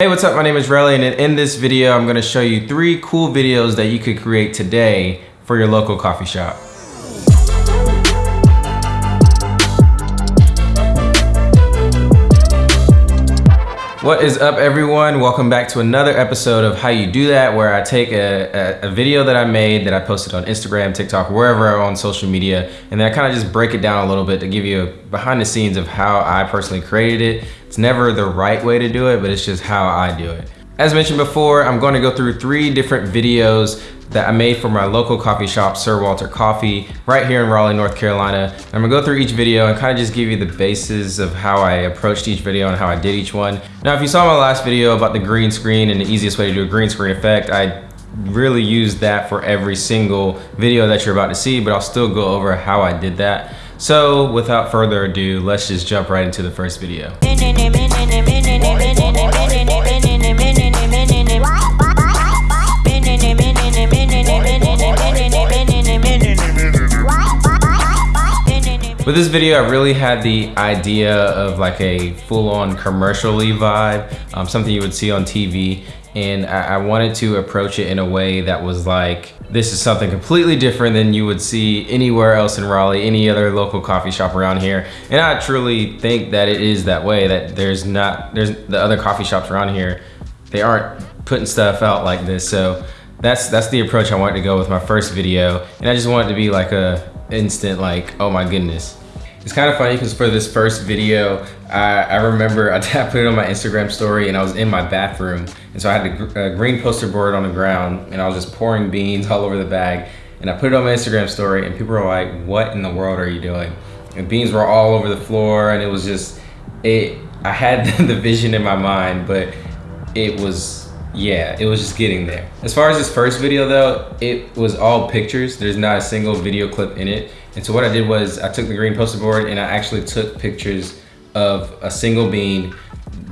Hey, what's up? My name is Relly, and in this video, I'm gonna show you three cool videos that you could create today for your local coffee shop. What is up everyone? Welcome back to another episode of How You Do That where I take a, a, a, video that I made that I posted on Instagram, TikTok, wherever on social media and then I kind of just break it down a little bit to give you a behind the scenes of how I personally created it. It's never the right way to do it, but it's just how I do it. As mentioned before, I'm going to go through three different videos that I made for my local coffee shop, Sir Walter Coffee, right here in Raleigh, North Carolina. I'm gonna go through each video and kind of just give you the basis of how I approached each video and how I did each one. Now, if you saw my last video about the green screen and the easiest way to do a green screen effect, I really used that for every single video that you're about to see, but I'll still go over how I did that. So without further ado, let's just jump right into the first video. With this video, I really had the idea of like a full-on commercially vibe, um, something you would see on TV. And I, I wanted to approach it in a way that was like, this is something completely different than you would see anywhere else in Raleigh, any other local coffee shop around here. And I truly think that it is that way, that there's not, there's the other coffee shops around here, they aren't putting stuff out like this. So that's that's the approach I wanted to go with my first video. And I just wanted to be like a instant like, oh my goodness, it's kind of funny because for this first video, I, I remember I put it on my Instagram story and I was in my bathroom. And so I had the uh, green poster board on the ground and I was just pouring beans all over the bag. And I put it on my Instagram story and people were like, what in the world are you doing? And beans were all over the floor and it was just, it. I had the vision in my mind, but it was, yeah, it was just getting there. As far as this first video though, it was all pictures. There's not a single video clip in it. And so what I did was I took the green poster board and I actually took pictures of a single bean,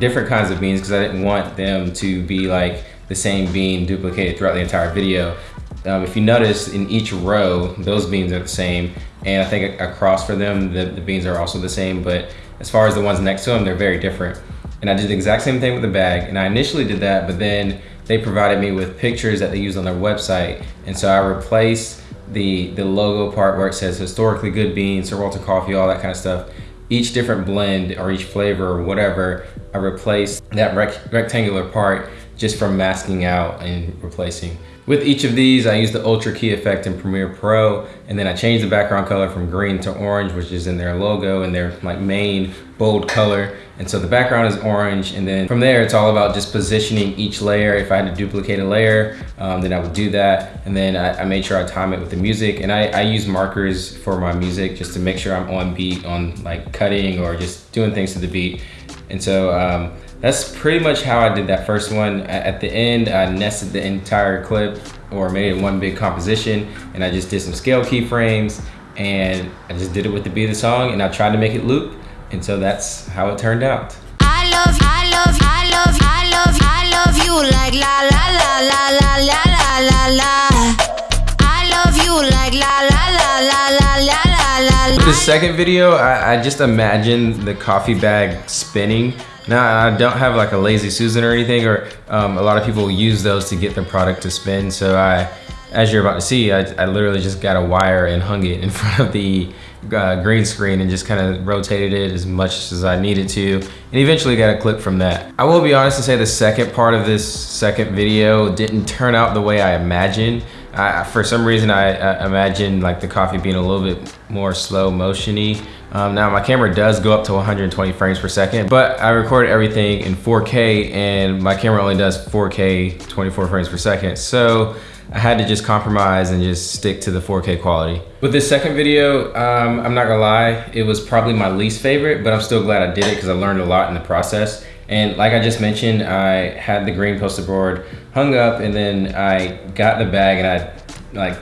different kinds of beans, because I didn't want them to be like the same bean duplicated throughout the entire video. Um, if you notice in each row, those beans are the same. And I think across for them, the, the beans are also the same. But as far as the ones next to them, they're very different. And I did the exact same thing with the bag. And I initially did that, but then they provided me with pictures that they use on their website. And so I replaced the, the logo part where it says historically good beans, Sir Walter Coffee, all that kind of stuff. Each different blend or each flavor or whatever, I replace that rec rectangular part just from masking out and replacing. With each of these, I use the Ultra Key effect in Premiere Pro, and then I change the background color from green to orange, which is in their logo and their like main bold color. And so the background is orange, and then from there, it's all about just positioning each layer. If I had to duplicate a layer, um, then I would do that. And then I, I, made sure I time it with the music, and I, I use markers for my music just to make sure I'm on beat on like cutting or just doing things to the beat. And so um, that's pretty much how I did that first one. At the end, I nested the entire clip or made it one big composition and I just did some scale keyframes and I just did it with the beat of the song and I tried to make it loop. And so that's how it turned out. Second video, I, I just imagined the coffee bag spinning now I don't have like a lazy Susan or anything, or um, a lot of people use those to get their product to spin. So I, as you're about to see, I, I literally just got a wire and hung it in front of the uh, green screen and just kind of rotated it as much as I needed to and eventually got a clip from that. I will be honest and say the second part of this second video didn't turn out the way I imagined. I, for some reason I, I imagined like the coffee being a little bit more slow motiony um, now my camera does go up to 120 frames per second, but I recorded everything in 4K and my camera only does 4K 24 frames per second. So I had to just compromise and just stick to the 4K quality. With this second video, um, I'm not gonna lie, it was probably my least favorite, but I'm still glad I did it because I learned a lot in the process. And like I just mentioned, I had the green poster board hung up and then I got the bag and I like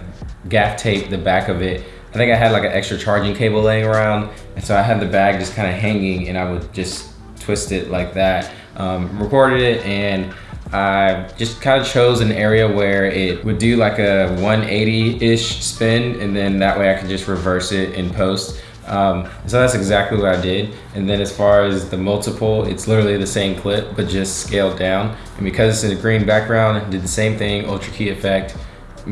gaff taped the back of it I think I had like an extra charging cable laying around. And so I had the bag just kind of hanging and I would just twist it like that. Um, recorded it and I just kind of chose an area where it would do like a 180-ish spin and then that way I could just reverse it in post. Um, so that's exactly what I did. And then as far as the multiple, it's literally the same clip, but just scaled down. And because it's in a green background, did the same thing, ultra key effect,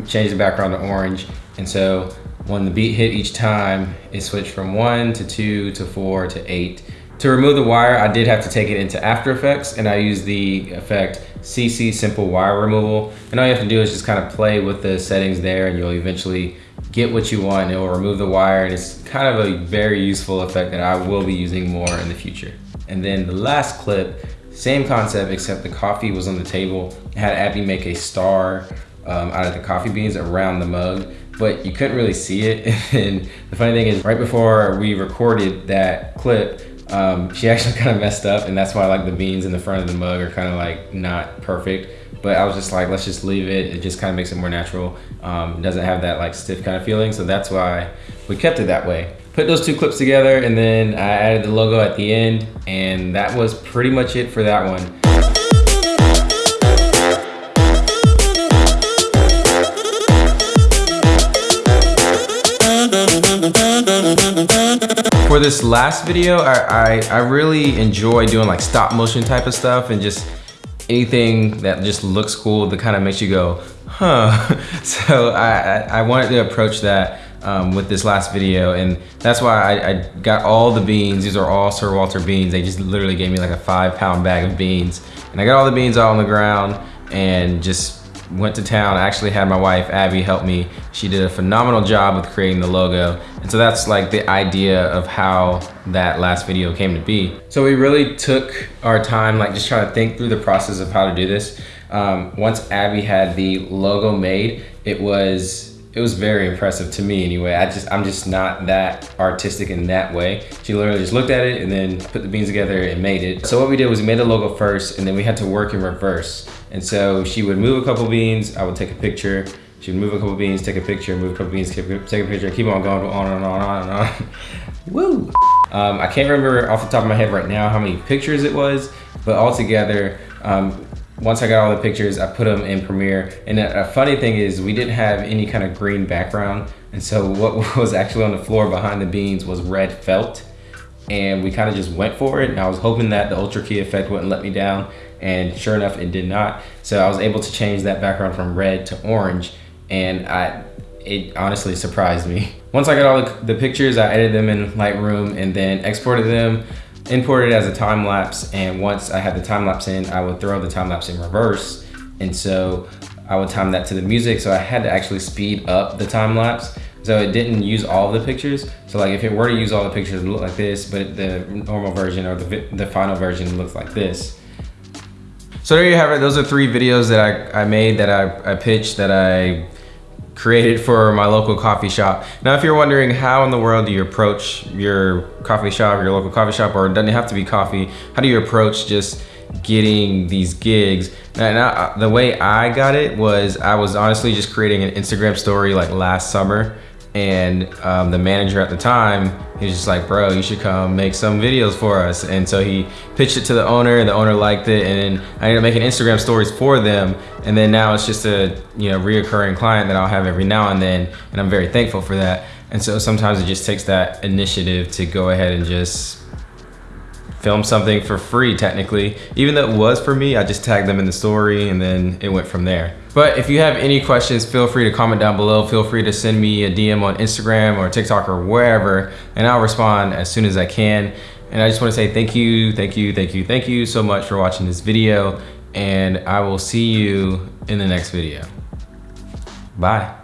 changed the background to orange. And so when the beat hit each time, it switched from one to two to four to eight. To remove the wire, I did have to take it into After Effects and I used the effect CC Simple Wire Removal. And all you have to do is just kind of play with the settings there and you'll eventually get what you want it will remove the wire and it's kind of a very useful effect that I will be using more in the future. And then the last clip, same concept except the coffee was on the table. I had Abby make a star um, out of the coffee beans around the mug but you couldn't really see it. And the funny thing is right before we recorded that clip, um, she actually kind of messed up and that's why like the beans in the front of the mug are kind of like not perfect. But I was just like, let's just leave it. It just kind of makes it more natural. Um, doesn't have that like stiff kind of feeling. So that's why we kept it that way. Put those two clips together and then I added the logo at the end and that was pretty much it for that one. For this last video, I, I, I really enjoy doing like stop motion type of stuff and just anything that just looks cool that kind of makes you go, huh. So I, I wanted to approach that um, with this last video and that's why I, I, got all the beans. These are all Sir Walter beans. They just literally gave me like a five pound bag of beans. And I got all the beans all on the ground and just went to town. I actually had my wife, Abby, help me. She did a phenomenal job with creating the logo. And so that's like the idea of how that last video came to be. So we really took our time, like just trying to think through the process of how to do this. Um, once Abby had the logo made, it was it was very impressive to me anyway. I just, I'm just not that artistic in that way. She literally just looked at it and then put the beans together and made it. So what we did was we made the logo first and then we had to work in reverse. And so she would move a couple beans, I would take a picture. She would move a couple beans, take a picture, move a couple beans, take a picture, keep on going on and on and on and on. Woo! Um, I can't remember off the top of my head right now how many pictures it was, but altogether, um, once I got all the pictures, I put them in Premiere. And a, a, funny thing is we didn't have any kind of green background. And so what was actually on the floor behind the beans was red felt. And we kind of just went for it. And I was hoping that the Ultra Key effect wouldn't let me down and sure enough it did not so I was able to change that background from red to orange and I it honestly surprised me once I got all the, the pictures I edited them in Lightroom and then exported them imported as a time lapse and once I had the time lapse in I would throw the time lapse in reverse and so I would time that to the music so I had to actually speed up the time lapse so it didn't use all the pictures. So like if it were to use all the pictures, it would look like this, but the normal version or the, the final version looks like this. So there you have it. Those are three videos that I, I made, that I, I pitched, that I created for my local coffee shop. Now, if you're wondering how in the world do you approach your coffee shop, your local coffee shop, or it doesn't have to be coffee, how do you approach just getting these gigs? And I, the way I got it was I was honestly just creating an Instagram story like last summer and um, the manager at the time, he was just like, bro, you should come make some videos for us. And so he pitched it to the owner and the owner liked it. And I ended up making Instagram stories for them. And then now it's just a you know reoccurring client that I'll have every now and then. And I'm very thankful for that. And so sometimes it just takes that initiative to go ahead and just film something for free technically. Even though it was for me, I just tagged them in the story and then it went from there. But if you have any questions, feel free to comment down below. Feel free to send me a DM on Instagram or TikTok or wherever, and I'll respond as soon as I can. And I just wanna say thank you, thank you, thank you, thank you so much for watching this video, and I will see you in the next video. Bye.